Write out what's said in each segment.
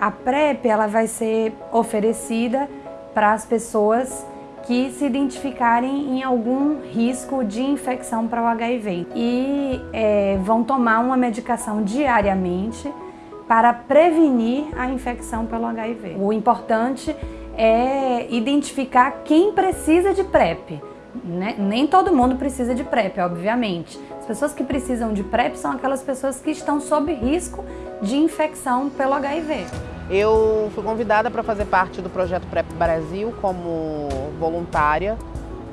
A PrEP ela vai ser oferecida para as pessoas que se identificarem em algum risco de infecção para o HIV e é, vão tomar uma medicação diariamente para prevenir a infecção pelo HIV. O importante é identificar quem precisa de PrEP. Né? Nem todo mundo precisa de PrEP, obviamente. As pessoas que precisam de PrEP são aquelas pessoas que estão sob risco de infecção pelo HIV. Eu fui convidada para fazer parte do projeto PrEP Brasil como voluntária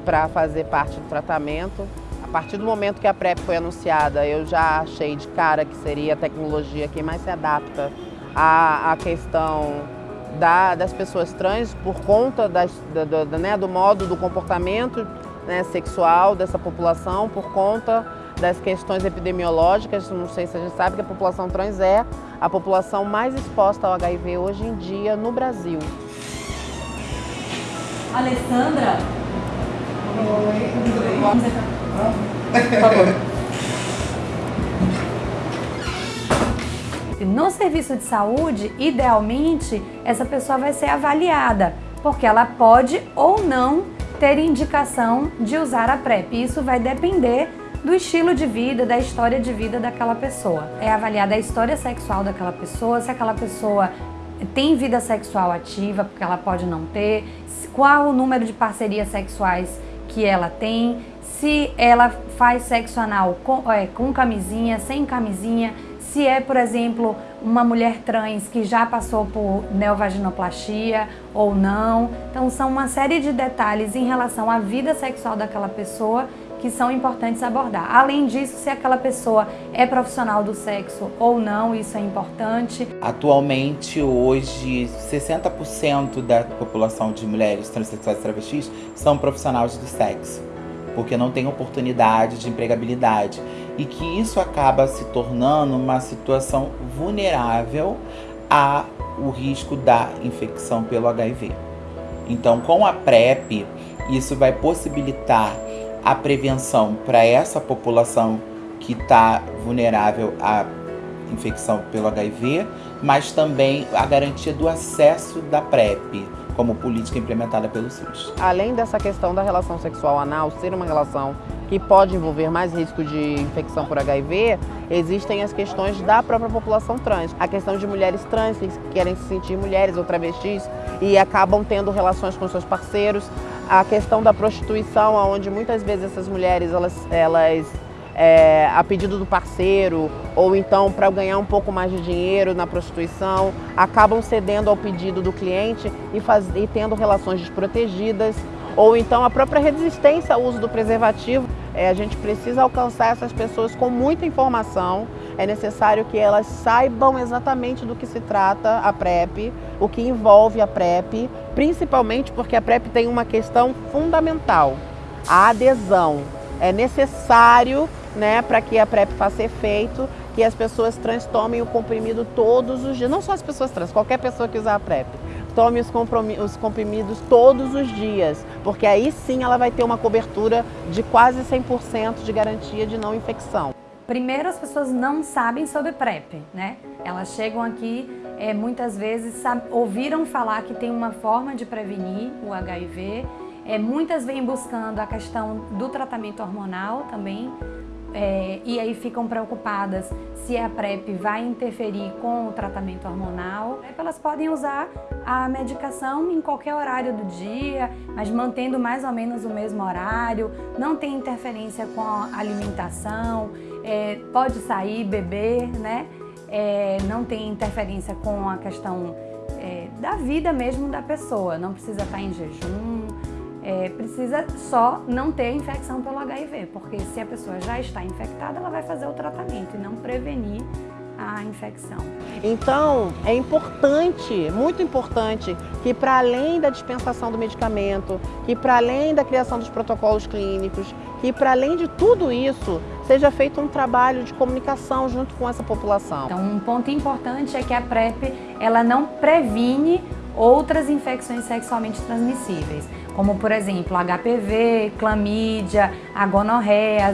para fazer parte do tratamento. A partir do momento que a PrEP foi anunciada, eu já achei de cara que seria a tecnologia que mais se adapta à, à questão da, das pessoas trans por conta das, da, da, né, do modo do comportamento né, sexual dessa população, por conta das questões epidemiológicas. Não sei se a gente sabe que a população trans é a população mais exposta ao HIV hoje em dia no Brasil. Alessandra? Por favor. No serviço de saúde, idealmente, essa pessoa vai ser avaliada, porque ela pode ou não ter indicação de usar a PrEP. Isso vai depender do estilo de vida, da história de vida daquela pessoa. É avaliada a história sexual daquela pessoa, se aquela pessoa tem vida sexual ativa, porque ela pode não ter, qual o número de parcerias sexuais que ela tem, se ela faz sexo anal com, é, com camisinha, sem camisinha, se é, por exemplo, uma mulher trans que já passou por neovaginoplastia ou não. Então são uma série de detalhes em relação à vida sexual daquela pessoa que são importantes abordar. Além disso, se aquela pessoa é profissional do sexo ou não, isso é importante. Atualmente, hoje, 60% da população de mulheres transexuais e travestis são profissionais do sexo, porque não tem oportunidade de empregabilidade e que isso acaba se tornando uma situação vulnerável ao risco da infecção pelo HIV. Então, com a PrEP, isso vai possibilitar a prevenção para essa população que está vulnerável à infecção pelo HIV, mas também a garantia do acesso da PrEP como política implementada pelo SUS. Além dessa questão da relação sexual anal ser uma relação que pode envolver mais risco de infecção por HIV, existem as questões da própria população trans. A questão de mulheres trans que querem se sentir mulheres ou travestis e acabam tendo relações com seus parceiros, a questão da prostituição, onde muitas vezes essas mulheres, elas, elas é, a pedido do parceiro, ou então para ganhar um pouco mais de dinheiro na prostituição, acabam cedendo ao pedido do cliente e, faz, e tendo relações desprotegidas, ou então a própria resistência ao uso do preservativo. É, a gente precisa alcançar essas pessoas com muita informação, é necessário que elas saibam exatamente do que se trata a PrEP, o que envolve a PrEP, principalmente porque a PrEP tem uma questão fundamental, a adesão. É necessário, né, para que a PrEP faça efeito, que as pessoas trans tomem o comprimido todos os dias, não só as pessoas trans, qualquer pessoa que usar a PrEP. Tome os, os comprimidos todos os dias, porque aí sim ela vai ter uma cobertura de quase 100% de garantia de não infecção. Primeiro, as pessoas não sabem sobre PrEP, né? Elas chegam aqui, é, muitas vezes ouviram falar que tem uma forma de prevenir o HIV, é, muitas vêm buscando a questão do tratamento hormonal também, é, e aí ficam preocupadas se a PrEP vai interferir com o tratamento hormonal. Elas podem usar a medicação em qualquer horário do dia, mas mantendo mais ou menos o mesmo horário, não tem interferência com a alimentação, é, pode sair, beber, né? É, não tem interferência com a questão é, da vida mesmo da pessoa, não precisa estar em jejum, é, precisa só não ter infecção pelo HIV, porque se a pessoa já está infectada, ela vai fazer o tratamento e não prevenir a infecção. Então, é importante, muito importante, que para além da dispensação do medicamento, que para além da criação dos protocolos clínicos, que para além de tudo isso, seja feito um trabalho de comunicação junto com essa população. Então, um ponto importante é que a PrEP, ela não previne outras infecções sexualmente transmissíveis, como por exemplo HPV, clamídia, a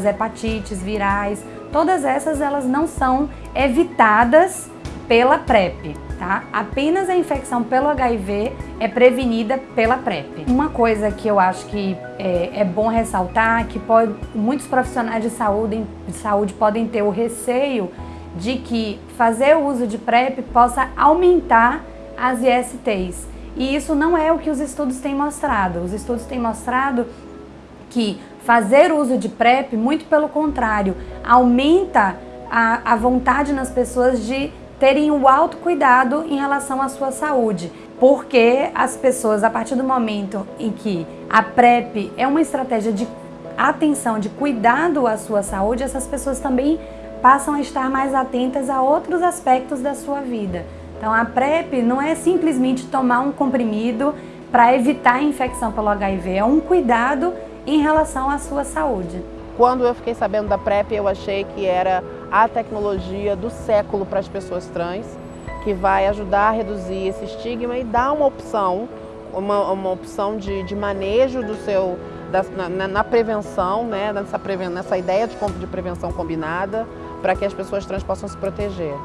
hepatites virais, todas essas elas não são evitadas pela PrEP. tá? Apenas a infecção pelo HIV é prevenida pela PrEP. Uma coisa que eu acho que é, é bom ressaltar, que pode, muitos profissionais de saúde, de saúde podem ter o receio de que fazer o uso de PrEP possa aumentar as ISTs. E isso não é o que os estudos têm mostrado. Os estudos têm mostrado que fazer uso de PrEP, muito pelo contrário, aumenta a, a vontade nas pessoas de terem o autocuidado em relação à sua saúde. Porque as pessoas, a partir do momento em que a PrEP é uma estratégia de atenção, de cuidado à sua saúde, essas pessoas também passam a estar mais atentas a outros aspectos da sua vida. Então a PrEP não é simplesmente tomar um comprimido para evitar a infecção pelo HIV, é um cuidado em relação à sua saúde. Quando eu fiquei sabendo da PrEP, eu achei que era a tecnologia do século para as pessoas trans, que vai ajudar a reduzir esse estigma e dar uma opção, uma, uma opção de, de manejo do seu, da, na, na, prevenção, né, nessa, nessa ideia de, de prevenção combinada, para que as pessoas trans possam se proteger.